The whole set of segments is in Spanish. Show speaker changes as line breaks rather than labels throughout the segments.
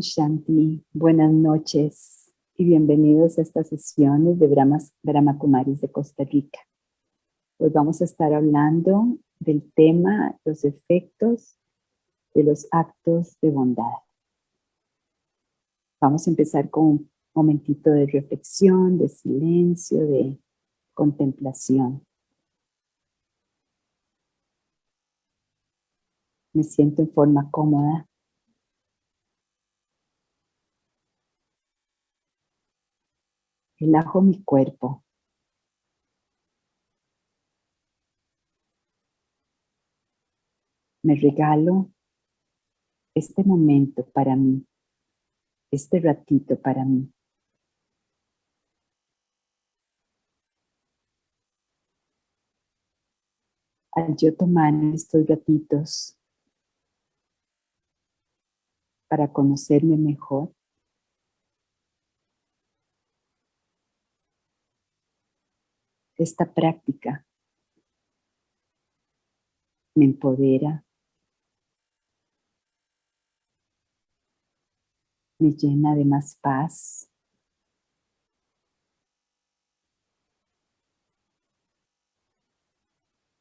Shanti, buenas noches y bienvenidos a estas sesiones de Brahmas, Brahma Kumaris de Costa Rica. Hoy vamos a estar hablando del tema, los efectos de los actos de bondad. Vamos a empezar con un momentito de reflexión, de silencio, de contemplación. Me siento en forma cómoda. Relajo mi cuerpo. Me regalo este momento para mí, este ratito para mí. Al yo tomar estos ratitos para conocerme mejor, esta práctica me empodera, me llena de más paz,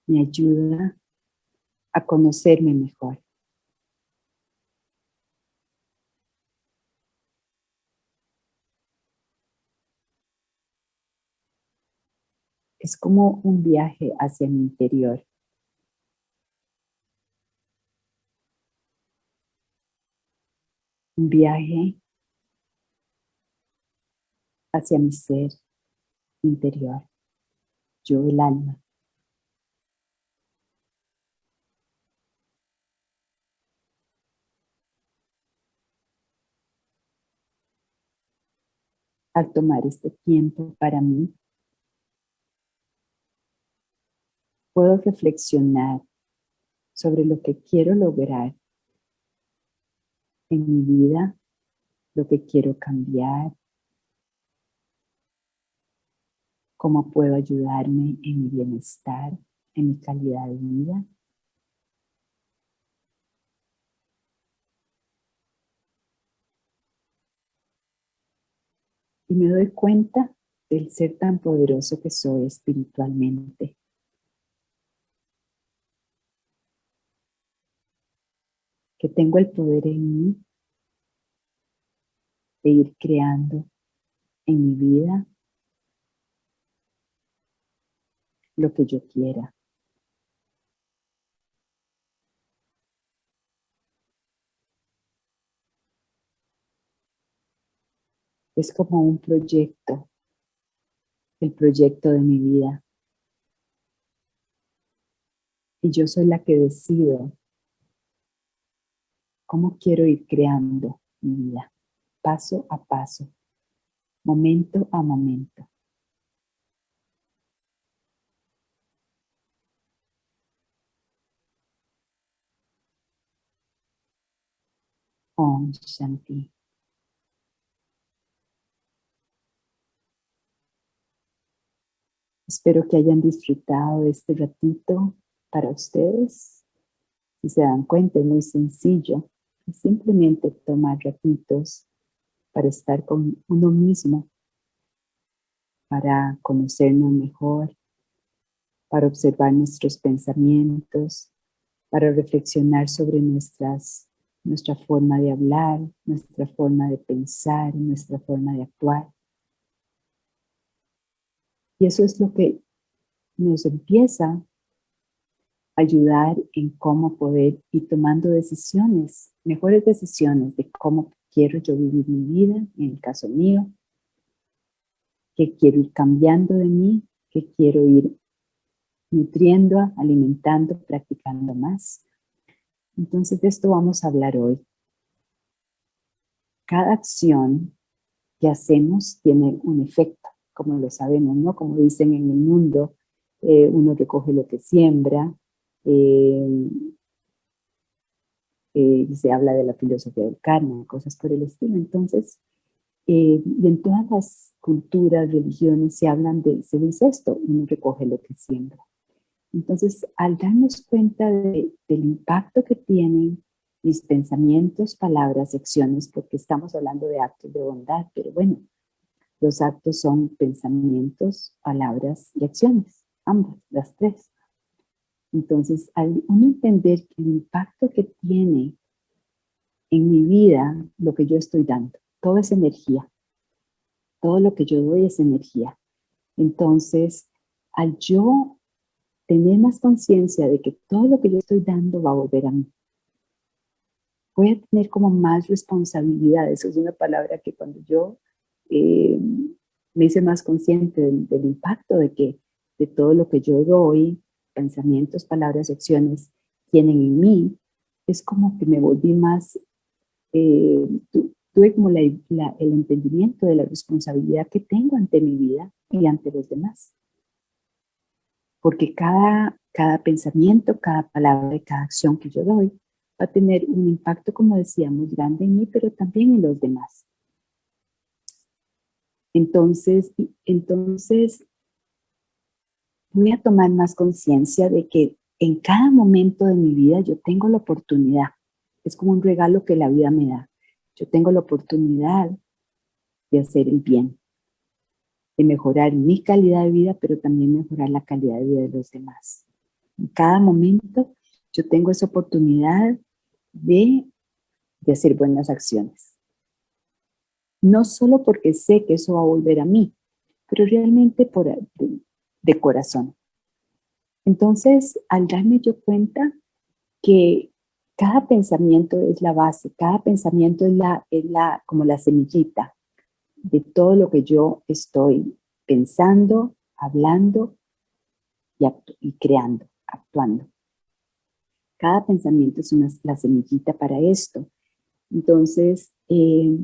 me ayuda a conocerme mejor. Es como un viaje hacia mi interior. Un viaje hacia mi ser interior, yo el alma. Al tomar este tiempo para mí, puedo reflexionar sobre lo que quiero lograr en mi vida, lo que quiero cambiar, cómo puedo ayudarme en mi bienestar, en mi calidad de vida. Y me doy cuenta del ser tan poderoso que soy espiritualmente. Tengo el poder en mí de ir creando en mi vida lo que yo quiera. Es como un proyecto, el proyecto de mi vida. Y yo soy la que decido cómo quiero ir creando mi vida, paso a paso, momento a momento. Om Shanti. Espero que hayan disfrutado de este ratito para ustedes. Si se dan cuenta, es muy sencillo simplemente tomar ratitos para estar con uno mismo, para conocernos mejor, para observar nuestros pensamientos, para reflexionar sobre nuestras, nuestra forma de hablar, nuestra forma de pensar, nuestra forma de actuar. Y eso es lo que nos empieza ayudar en cómo poder ir tomando decisiones, mejores decisiones de cómo quiero yo vivir mi vida, en el caso mío, qué quiero ir cambiando de mí, qué quiero ir nutriendo, alimentando, practicando más. Entonces de esto vamos a hablar hoy. Cada acción que hacemos tiene un efecto, como lo sabemos, ¿no? Como dicen en el mundo, eh, uno recoge lo que siembra, eh, eh, se habla de la filosofía del karma, cosas por el estilo. Entonces, eh, y en todas las culturas, religiones, se hablan de, se dice esto, uno recoge lo que siembra. Entonces, al darnos cuenta del impacto que tienen mis pensamientos, palabras y acciones, porque estamos hablando de actos de bondad, pero bueno, los actos son pensamientos, palabras y acciones, ambas, las tres. Entonces, al uno entender el impacto que tiene en mi vida lo que yo estoy dando, todo es energía, todo lo que yo doy es energía. Entonces, al yo tener más conciencia de que todo lo que yo estoy dando va a volver a mí, voy a tener como más responsabilidad. Eso es una palabra que cuando yo eh, me hice más consciente del, impacto de que de todo lo que yo doy, pensamientos, palabras, acciones, tienen en mí, es como que me volví más, eh, tuve como el entendimiento de la responsabilidad que tengo ante mi vida y ante los demás. Porque cada, cada pensamiento, cada palabra y cada acción que yo doy va a tener un impacto, como decíamos, grande en mí, pero también en los demás. Entonces, entonces voy a tomar más conciencia de que en cada momento de mi vida yo tengo la oportunidad, es como un regalo que la vida me da. Yo tengo la oportunidad de hacer el bien, de mejorar mi calidad de vida, pero también mejorar la calidad de vida de los demás. En cada momento yo tengo esa oportunidad de, hacer buenas acciones. No solo porque sé que eso va a volver a mí, pero realmente por, de, corazón. Entonces, al darme yo cuenta que cada pensamiento es la base, cada pensamiento es, la, es la, como la semillita de todo lo que yo estoy pensando, hablando y, y creando, actuando. Cada pensamiento es una, la semillita para esto. Entonces, eh,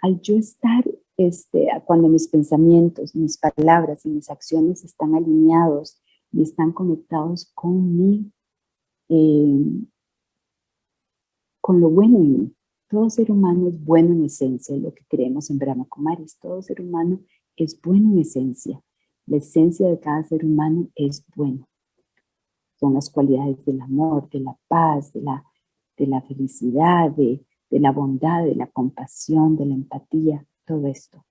al yo estar, este, cuando mis pensamientos, mis palabras y mis acciones están alineados y están conectados con mi, eh, con lo bueno en mí. Todo ser humano es bueno en esencia, lo que creemos en Brahma Kumaris. Todo ser humano es bueno en esencia. La esencia de cada ser humano es bueno son las cualidades del amor, de la paz, de la, de la felicidad, de, de la bondad, de la compasión, de la empatía, todo esto.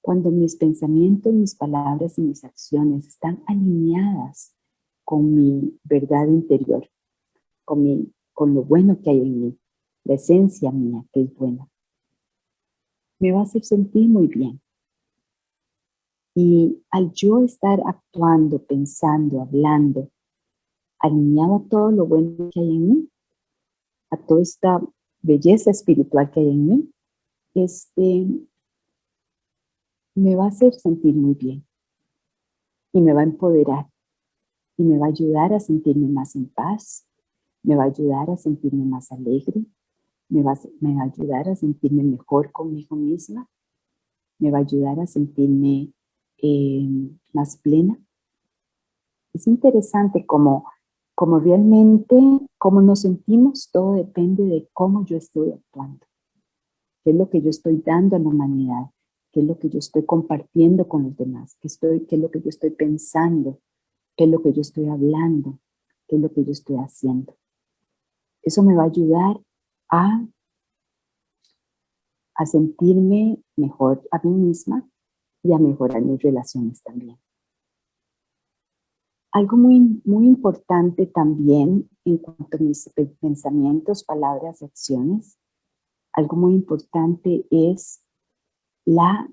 Cuando mis pensamientos, mis palabras y mis acciones están alineadas con mi verdad interior, con, mi, con lo bueno que hay en mí, la esencia mía que es buena, me va a hacer sentir muy bien. Y al yo estar actuando, pensando, hablando, alineado a todo lo bueno que hay en mí, a toda esta belleza espiritual que hay en mí, este, me va a hacer sentir muy bien y me va a empoderar y me va a ayudar a sentirme más en paz, me va a ayudar a sentirme más alegre, me va, me va a ayudar a sentirme mejor conmigo misma, me va a ayudar a sentirme eh, más plena. Es interesante como como realmente, cómo nos sentimos, todo depende de cómo yo estoy actuando. ¿Qué es lo que yo estoy dando a la humanidad? ¿Qué es lo que yo estoy compartiendo con los demás? ¿Qué, estoy, qué es lo que yo estoy pensando? ¿Qué es lo que yo estoy hablando? ¿Qué es lo que yo estoy haciendo? Eso me va a ayudar a, a sentirme mejor a mí misma y a mejorar mis relaciones también. Algo muy, muy importante también en cuanto a mis pensamientos, palabras y acciones, algo muy importante es la,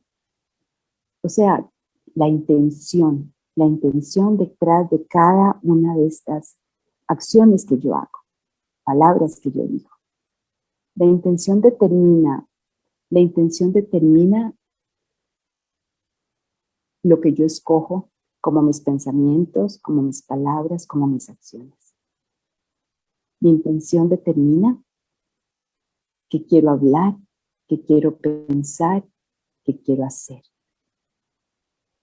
o sea, la intención, la intención detrás de cada una de estas acciones que yo hago, palabras que yo digo. La intención determina, la intención determina lo que yo escojo como mis pensamientos, como mis palabras, como mis acciones. Mi intención determina qué quiero hablar, qué quiero pensar, qué quiero hacer.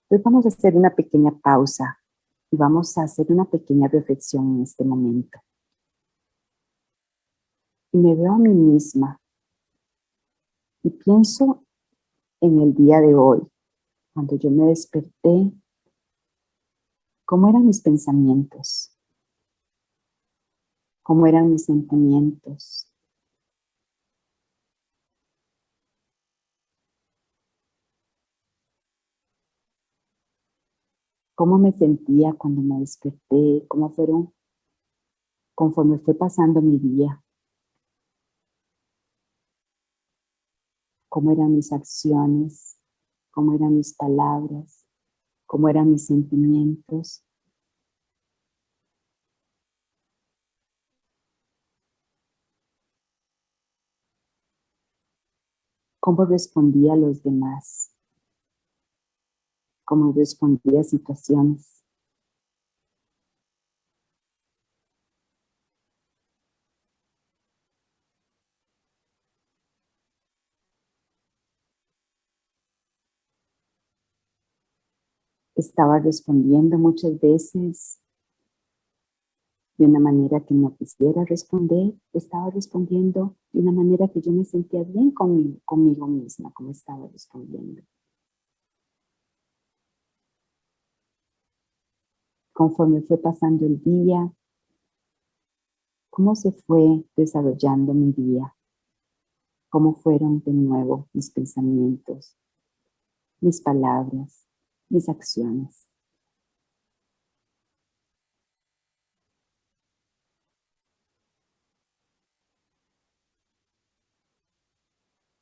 Entonces vamos a hacer una pequeña pausa y vamos a hacer una pequeña reflexión en este momento. Y me veo a mí misma y pienso en el día de hoy, cuando yo me desperté ¿Cómo eran mis pensamientos? ¿Cómo eran mis sentimientos? Cómo me sentía cuando me desperté, cómo fueron, conforme fue pasando mi día, cómo eran mis acciones, cómo eran mis palabras, cómo eran mis sentimientos. Cómo respondía a los demás cómo respondía a situaciones. Estaba respondiendo muchas veces de una manera que no quisiera responder, estaba respondiendo de una manera que yo me sentía bien conmigo, conmigo misma, como estaba respondiendo. Conforme fue pasando el día, cómo se fue desarrollando mi día, cómo fueron de nuevo mis pensamientos, mis palabras, mis acciones.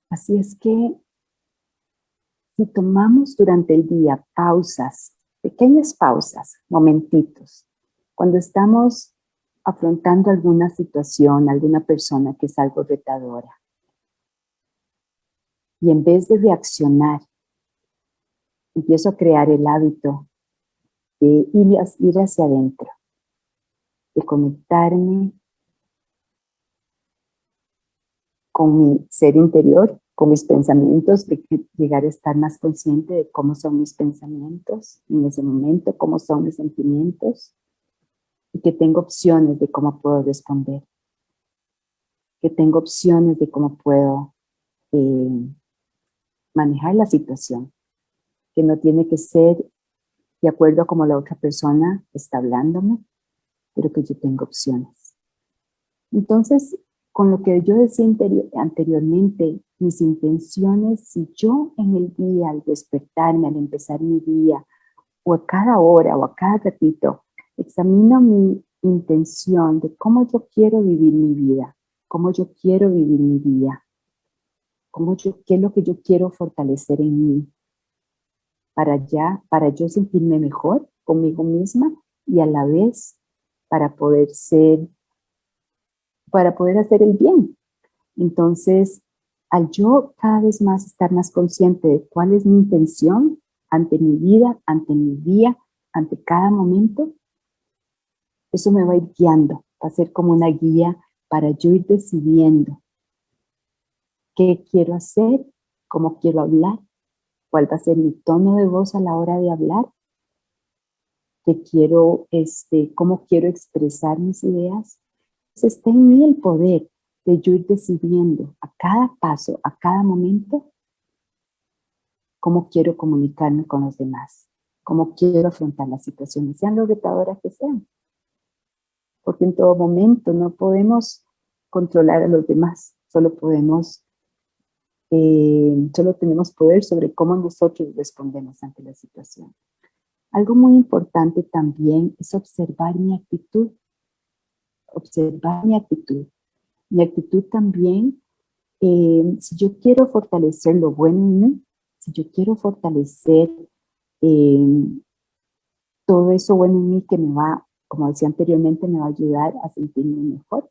Así es que si tomamos durante el día pausas pequeñas pausas, momentitos, cuando estamos afrontando alguna situación, alguna persona que es algo retadora. Y en vez de reaccionar, empiezo a crear el hábito de ir hacia adentro, de conectarme con mi ser interior mis pensamientos, de llegar a estar más consciente de cómo son mis pensamientos en ese momento, cómo son mis sentimientos, y que tengo opciones de cómo puedo responder, que tengo opciones de cómo puedo eh, manejar la situación, que no tiene que ser de acuerdo a cómo la otra persona está hablándome, pero que yo tengo opciones. Entonces, con lo que yo decía anteriormente, mis intenciones, si yo en el día, al despertarme, al empezar mi día, o a cada hora o a cada ratito, examino mi intención de cómo yo quiero vivir mi vida, cómo yo quiero vivir mi día, cómo yo, qué es lo que yo quiero fortalecer en mí, para, ya, para yo sentirme mejor conmigo misma y a la vez para poder ser para poder hacer el bien. Entonces, al yo cada vez más estar más consciente de cuál es mi intención ante mi vida, ante mi día, ante cada momento, eso me va a ir guiando, va a ser como una guía para yo ir decidiendo qué quiero hacer, cómo quiero hablar, cuál va a ser mi tono de voz a la hora de hablar, qué quiero, este, cómo quiero expresar mis ideas, está en mí el poder de yo ir decidiendo a cada paso, a cada momento, cómo quiero comunicarme con los demás, cómo quiero afrontar las situaciones, sean lo retadoras que sean. Porque en todo momento no podemos controlar a los demás, solo podemos, eh, solo tenemos poder sobre cómo nosotros respondemos ante la situación. Algo muy importante también es observar mi actitud observar mi actitud. Mi actitud también, eh, si yo quiero fortalecer lo bueno en mí, si yo quiero fortalecer eh, todo eso bueno en mí que me va, como decía anteriormente, me va a ayudar a sentirme mejor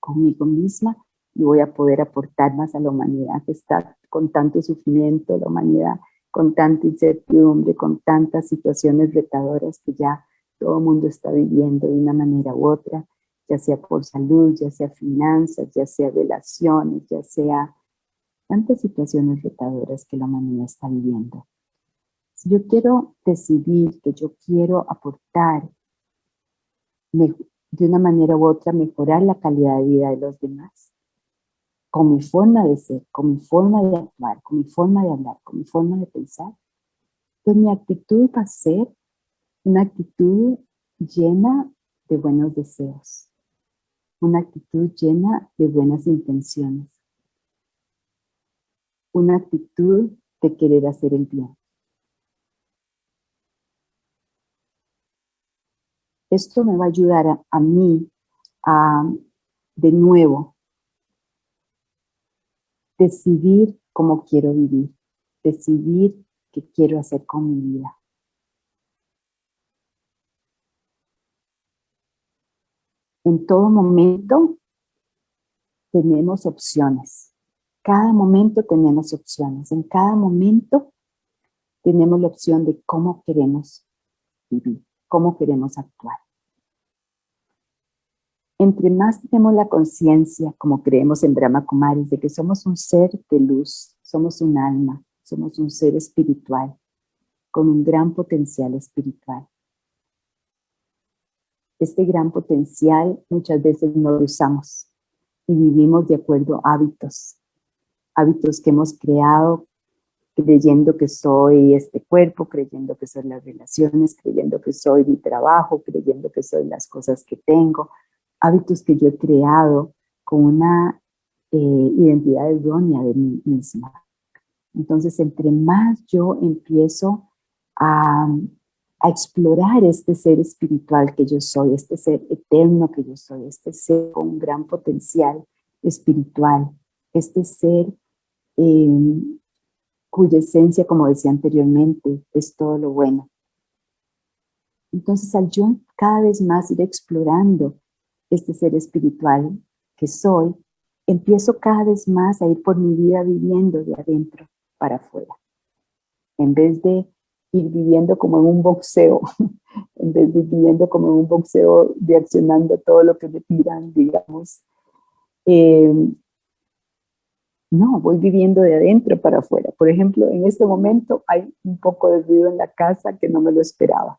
conmigo misma y voy a poder aportar más a la humanidad que está con tanto sufrimiento, la humanidad con tanta incertidumbre, con tantas situaciones retadoras que ya todo el mundo está viviendo de una manera u otra ya sea por salud, ya sea finanzas, ya sea relaciones, ya sea tantas situaciones retadoras que la humanidad está viviendo. Si yo quiero decidir que yo quiero aportar de una manera u otra, mejorar la calidad de vida de los demás, con mi forma de ser, con mi forma de actuar, con mi forma de hablar, con mi forma de pensar, pues mi actitud va a ser una actitud llena de buenos deseos una actitud llena de buenas intenciones, una actitud de querer hacer el bien. esto me va a ayudar a, mí a, de nuevo, decidir cómo quiero vivir, decidir qué quiero hacer con mi vida. En todo momento tenemos opciones. Cada momento tenemos opciones. En cada momento tenemos la opción de cómo queremos vivir, cómo queremos actuar. Entre más tenemos la conciencia, como creemos en Brahma Kumaris, de que somos un ser de luz, somos un alma, somos un ser espiritual, con un gran potencial espiritual. Este gran potencial muchas veces no lo usamos y vivimos de acuerdo a hábitos, hábitos que hemos creado creyendo que soy este cuerpo, creyendo que soy las relaciones, creyendo que soy mi trabajo, creyendo que soy las cosas que tengo, hábitos que yo he creado con una eh, identidad errónea de mí misma. Entonces, entre más yo empiezo a, a explorar este ser espiritual que yo soy, este ser eterno que yo soy, este ser con un gran potencial espiritual, este ser eh, cuya esencia, como decía anteriormente, es todo lo bueno. Entonces, al yo cada vez más ir explorando este ser espiritual que soy, empiezo cada vez más a ir por mi vida viviendo de adentro para afuera. En vez de ir viviendo como en un boxeo, en vez de ir viviendo como en un boxeo reaccionando todo lo que me tiran, digamos, eh, no, voy viviendo de adentro para afuera. Por ejemplo, en este momento hay un poco de ruido en la casa que no me lo esperaba,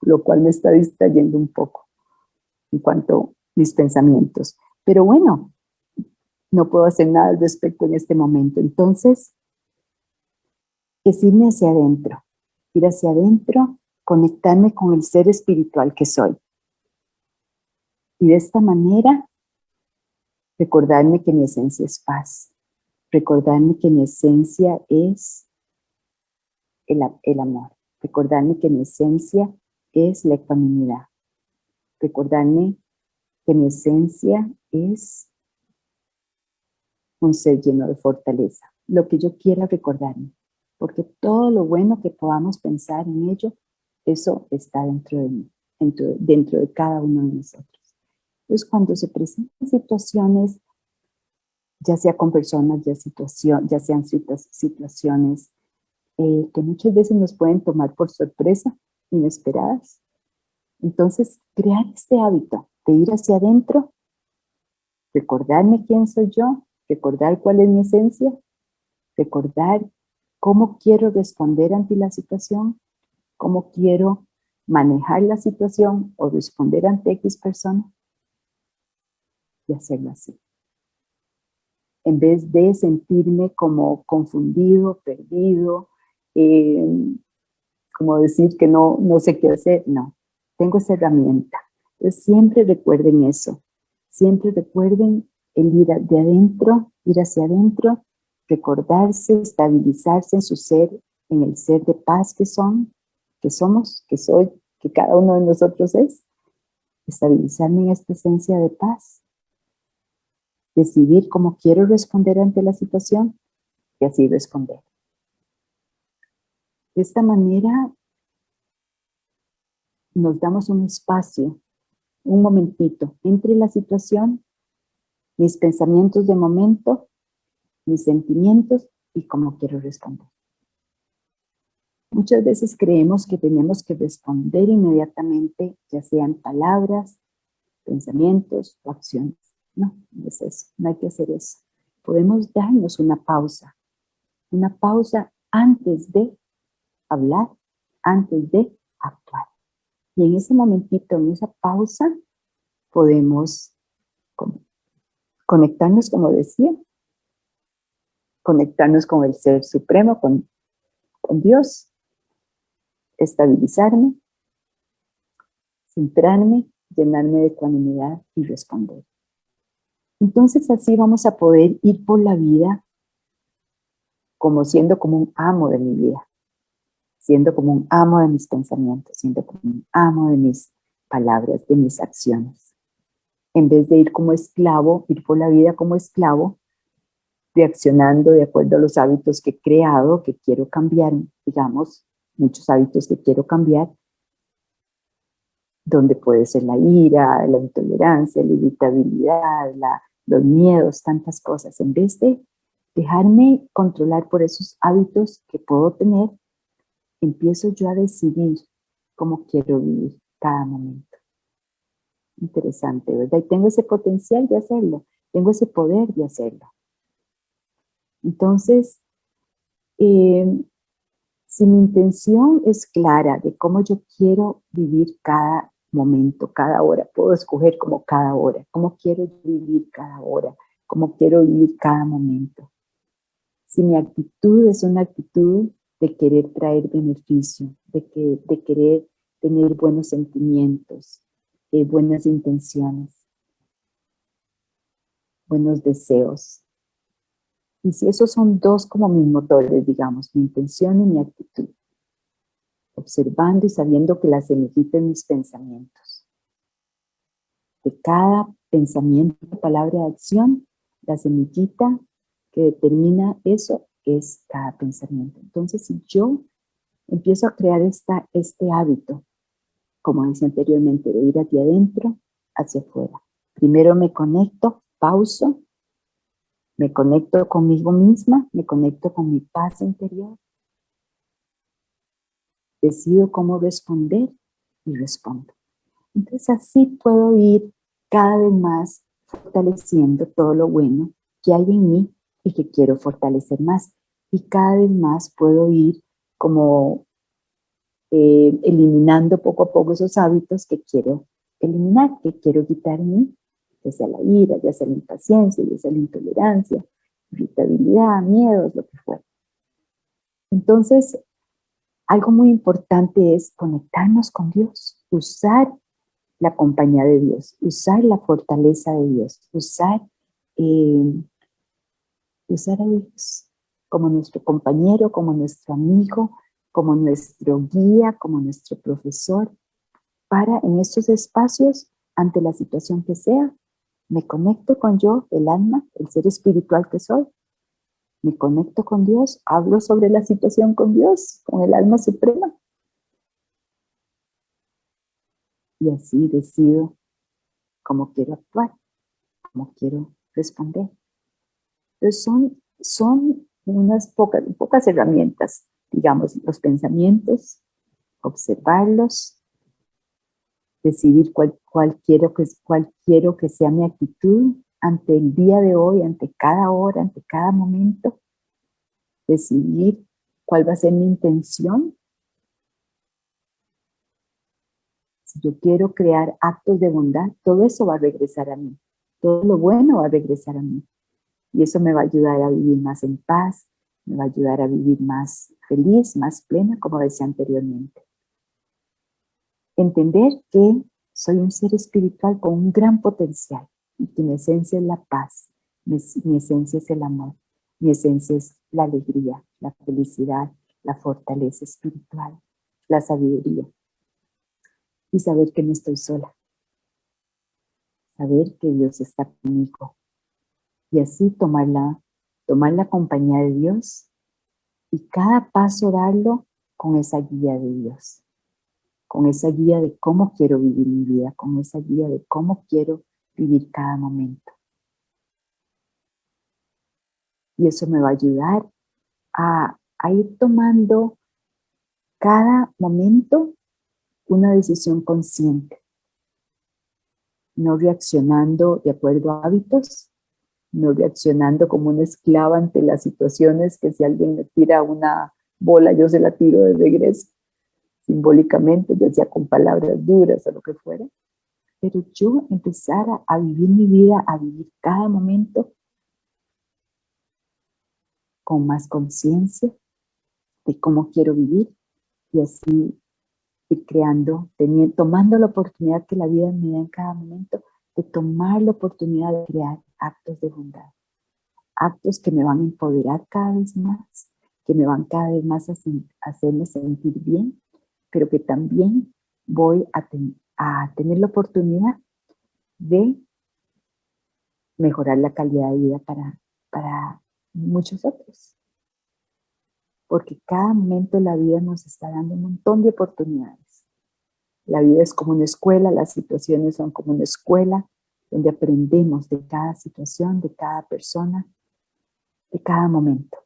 lo cual me está distrayendo un poco en cuanto a mis pensamientos. Pero bueno, no puedo hacer nada al respecto en este momento. Entonces, es irme hacia adentro, ir hacia adentro, conectarme con el ser espiritual que soy. Y de esta manera, recordarme que mi esencia es paz. Recordarme que mi esencia es el, amor, recordarme que mi esencia es la ecuanimidad, recordarme que mi esencia es un ser lleno de fortaleza, lo que yo quiera recordarme, porque todo lo bueno que podamos pensar en ello, eso está dentro de mí, dentro, dentro de cada uno de nosotros. Entonces, cuando se presentan situaciones ya sea con personas, ya, situación, ya sean situaciones eh, que muchas veces nos pueden tomar por sorpresa, inesperadas. Entonces, crear este hábito de ir hacia adentro, recordarme quién soy yo, recordar cuál es mi esencia, recordar cómo quiero responder ante la situación, cómo quiero manejar la situación o responder ante X persona y hacerlo así. En vez de sentirme como confundido, perdido, eh, como decir que no, no sé qué hacer, no, tengo esa herramienta. Entonces siempre recuerden eso, siempre recuerden el ir de adentro, ir hacia adentro, recordarse, estabilizarse en su ser, en el ser de paz que son, que somos, que soy, que cada uno de nosotros es, estabilizarme en esta esencia de paz decidir cómo quiero responder ante la situación y así responder. De esta manera nos damos un espacio, un momentito entre la situación, mis pensamientos de momento, mis sentimientos y cómo quiero responder. Muchas veces creemos que tenemos que responder inmediatamente, ya sean palabras, pensamientos o acciones. No, no es eso, no hay que hacer eso. Podemos darnos una pausa, una pausa antes de hablar, antes de actuar. Y en ese momentito, en esa pausa, podemos conectarnos, como decía, conectarnos con el Ser Supremo, con, con Dios, estabilizarme, centrarme, llenarme de ecuanimidad y responder. Entonces así vamos a poder ir por la vida como siendo como un amo de mi vida, siendo como un amo de mis pensamientos, siendo como un amo de mis palabras, de mis acciones. En vez de ir como esclavo, ir por la vida como esclavo, reaccionando de acuerdo a los hábitos que he creado, que quiero cambiar, digamos, muchos hábitos que quiero cambiar, donde puede ser la ira, la intolerancia, la irritabilidad, los miedos, tantas cosas. En vez de dejarme controlar por esos hábitos que puedo tener, empiezo yo a decidir cómo quiero vivir cada momento. Interesante, ¿verdad? Y tengo ese potencial de hacerlo, tengo ese poder de hacerlo. Entonces, eh, si mi intención es clara de cómo yo quiero vivir cada momento, cada hora, puedo escoger como cada hora, cómo quiero vivir cada hora, cómo quiero vivir cada momento. Si mi actitud es una actitud de querer traer beneficio, de, que, de querer tener buenos sentimientos, eh, buenas intenciones, buenos deseos. Y si esos son dos como mis motores, digamos, mi intención y mi actitud, observando y sabiendo que la semillita en mis pensamientos. De cada pensamiento, palabra, acción, la semillita que determina eso es cada pensamiento. Entonces, si yo empiezo a crear esta, este hábito, como decía anteriormente, de ir hacia adentro, hacia afuera. Primero me conecto, pauso, me conecto conmigo misma, me conecto con mi paz interior, decido cómo responder y respondo. Entonces así puedo ir cada vez más fortaleciendo todo lo bueno que hay en mí y que quiero fortalecer más. Y cada vez más puedo ir como eh, eliminando poco a poco esos hábitos que quiero eliminar, que quiero quitar en mí, ya sea la ira, ya sea la impaciencia, ya sea la intolerancia, irritabilidad, miedos, lo que fuera. Entonces, algo muy importante es conectarnos con Dios, usar la compañía de Dios, usar la fortaleza de Dios, usar eh, usar a Dios como nuestro compañero, como nuestro amigo, como nuestro guía, como nuestro profesor, para en estos espacios, ante la situación que sea, me conecto con yo, el alma, el ser espiritual que soy, me conecto con Dios, hablo sobre la situación con Dios, con el alma suprema. Y así decido cómo quiero actuar, cómo quiero responder. Entonces son, son unas pocas, pocas herramientas, digamos, los pensamientos, observarlos, decidir cuál, quiero que, cuál quiero que sea mi actitud ante el día de hoy, ante cada hora, ante cada momento, decidir cuál va a ser mi intención. Si yo quiero crear actos de bondad, todo eso va a regresar a mí. Todo lo bueno va a regresar a mí. Y eso me va a ayudar a vivir más en paz, me va a ayudar a vivir más feliz, más plena, como decía anteriormente. Entender que soy un ser espiritual con un gran potencial y que mi esencia es la paz, mi, mi esencia es el amor, mi esencia es la alegría, la felicidad, la fortaleza espiritual, la sabiduría. Y saber que no estoy sola. Saber que Dios está conmigo, y así tomar la, tomar la compañía de Dios y cada paso darlo con esa guía de Dios, con esa guía de cómo quiero vivir mi vida, con esa guía de cómo quiero vivir cada momento. Y eso me va a ayudar a, a ir tomando cada momento una decisión consciente, no reaccionando de acuerdo a hábitos, no reaccionando como una esclava ante las situaciones que si alguien me tira una bola, yo se la tiro de regreso, simbólicamente, ya sea con palabras duras o lo que fuera. Pero yo empezar a, vivir mi vida, a vivir cada momento con más conciencia de cómo quiero vivir y así ir creando, tomando la oportunidad que la vida me da en cada momento, de tomar la oportunidad de crear actos de bondad, actos que me van a empoderar cada vez más, que me van cada vez más a, hacerme sentir bien, pero que también voy a, tener la oportunidad de mejorar la calidad de vida para, para muchos otros. Porque cada momento de la vida nos está dando un montón de oportunidades. La vida es como una escuela, las situaciones son como una escuela donde aprendemos de cada situación, de cada persona, de cada momento.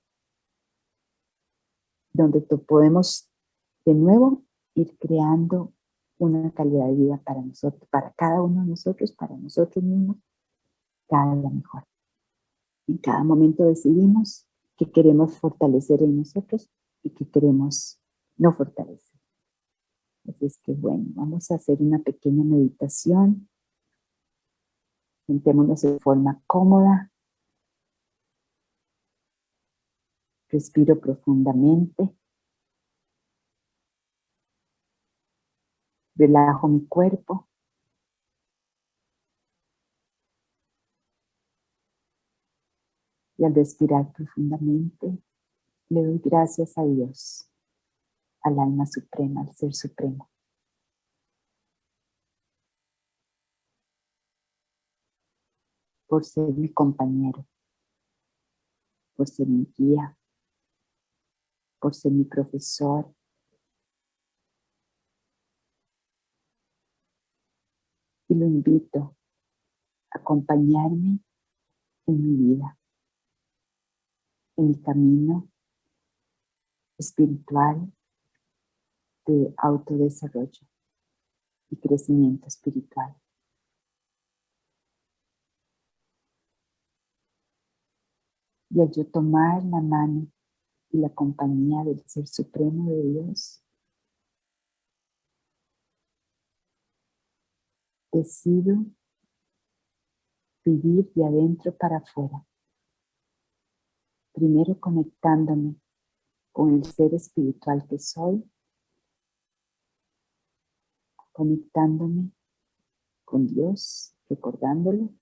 Donde podemos de nuevo ir creando una calidad de vida para nosotros, para cada uno de nosotros, para nosotros mismos, cada día mejor. En cada momento decidimos qué queremos fortalecer en nosotros y qué queremos no fortalecer. Así es que bueno, vamos a hacer una pequeña meditación. Sentémonos de forma cómoda. Respiro profundamente. Relajo mi cuerpo. Y al respirar profundamente, le doy gracias a Dios, al alma suprema, al ser supremo. Por ser mi compañero, por ser mi guía, por ser mi profesor, lo invito a acompañarme en mi vida, en mi camino espiritual de autodesarrollo y crecimiento espiritual. Y al yo tomar la mano y la compañía del Ser Supremo de Dios, decido vivir de adentro para afuera. Primero conectándome con el ser espiritual que soy, conectándome con Dios, recordándolo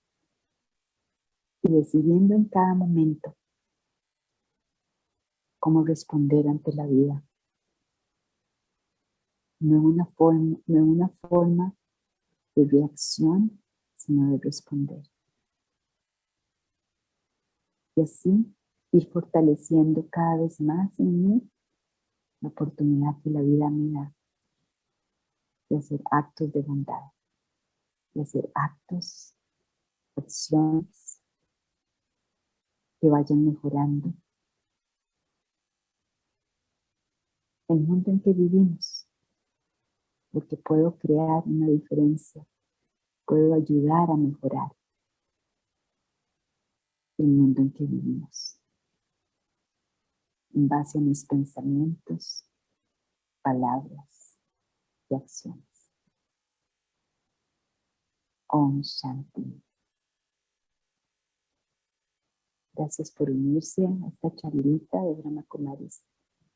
y decidiendo en cada momento cómo responder ante la vida. No una forma, no una forma de reacción, sino de responder. Y así ir fortaleciendo cada vez más en mí la oportunidad que la vida me da de hacer actos de bondad, de hacer actos, acciones que vayan mejorando el mundo en que vivimos porque puedo crear una diferencia, puedo ayudar a mejorar el mundo en que vivimos, en base a mis pensamientos, palabras y acciones. Om Shanti. Gracias por unirse a esta charlita de Brahma Kumaris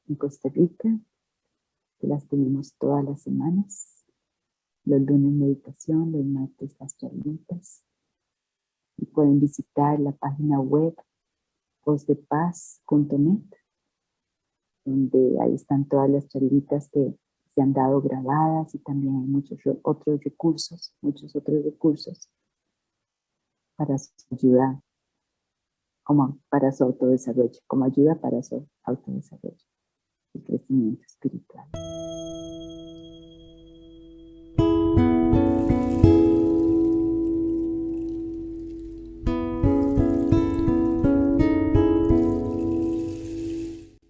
en Costa Rica las tenemos todas las semanas. Los lunes meditación, los martes las charlitas. Y pueden visitar la página web vozdepaz.net donde ahí están todas las charlitas que se han dado grabadas y también hay muchos otros recursos, muchos otros recursos para su ayuda, como para su autodesarrollo, como ayuda para su autodesarrollo и с развитием.